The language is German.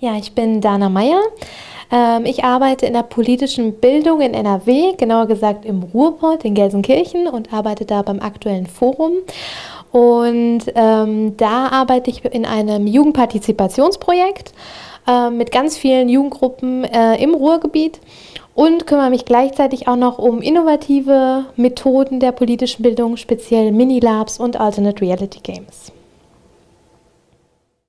Ja, ich bin Dana Meyer. Ähm, ich arbeite in der politischen Bildung in NRW, genauer gesagt im Ruhrpott in Gelsenkirchen und arbeite da beim aktuellen Forum. Und ähm, da arbeite ich in einem Jugendpartizipationsprojekt äh, mit ganz vielen Jugendgruppen äh, im Ruhrgebiet und kümmere mich gleichzeitig auch noch um innovative Methoden der politischen Bildung, speziell Mini-Labs und Alternate Reality Games.